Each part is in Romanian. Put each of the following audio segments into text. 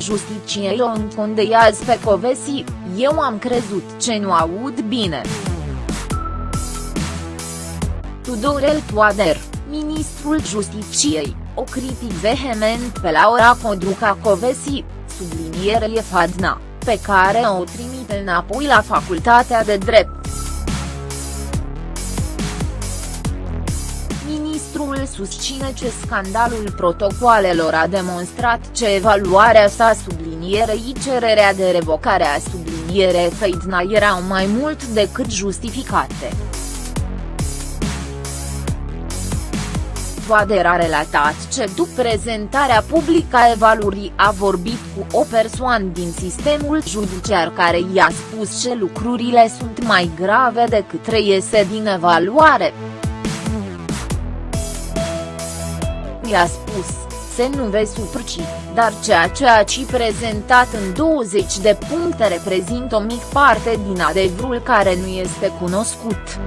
Justiciei o încondeiază pe Covesi, eu am crezut ce nu aud bine. Tudorel Toader, ministrul Justiciei, o critic vehement pe Laura Codruca Covesi, sublinierea Fadna, pe care o trimite înapoi la Facultatea de Drept. Ministrul susține că scandalul protocoalelor a demonstrat ce evaluarea sa sublinierei cererea de revocare a subliniere Feidna erau mai mult decât justificate. Toader a relatat ce după prezentarea publică a evaluării a vorbit cu o persoană din sistemul judiciar care i-a spus ce lucrurile sunt mai grave decât reiese din evaluare. I-a spus, se nu vei suprci, dar ceea ce ați prezentat în 20 de puncte reprezintă o mică parte din adevărul care nu este cunoscut.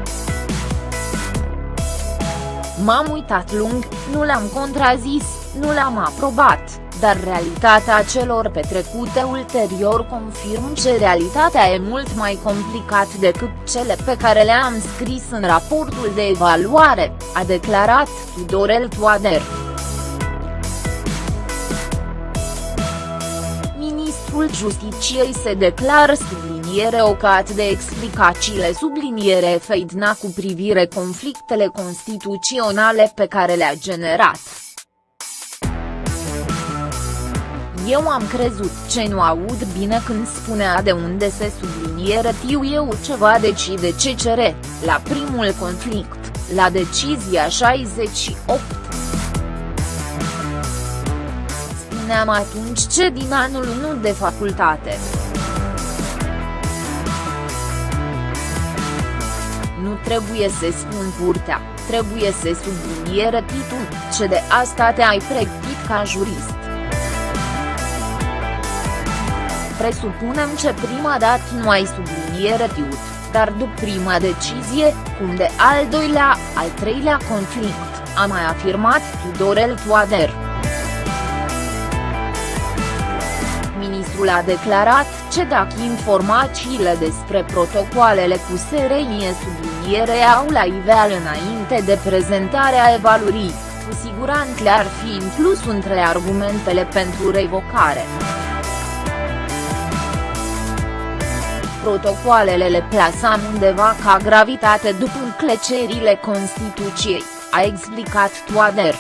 M-am uitat lung, nu l-am contrazis, nu l-am aprobat, dar realitatea celor petrecute ulterior confirm că realitatea e mult mai complicat decât cele pe care le-am scris în raportul de evaluare, a declarat Tudorel Toader. Ministrul Justiciei se declară subliniere ocat de explicațiile subliniere Feidna cu privire conflictele constituționale pe care le-a generat. Eu am crezut ce nu aud bine când spunea de unde se subliniere tiu eu ceva decide CCR, la primul conflict, la decizia 68 spuneam atunci ce din anul 1 de facultate. Nu trebuie să spun curtea, trebuie să subliniere titlul, ce de asta te-ai pregătit ca jurist. Presupunem ce prima dată nu ai subliniere tiut, dar după prima decizie, cum de al doilea, al treilea conflict, a mai afirmat Tudorel Toader. Ministrul a declarat ce dacă informațiile despre protocoalele cu SRI subliniere au la iveal înainte de prezentarea evaluării, cu siguranță le-ar fi inclus între argumentele pentru revocare. Protocoalele le plasam undeva ca gravitate după înclecerile Constituției, a explicat Toader.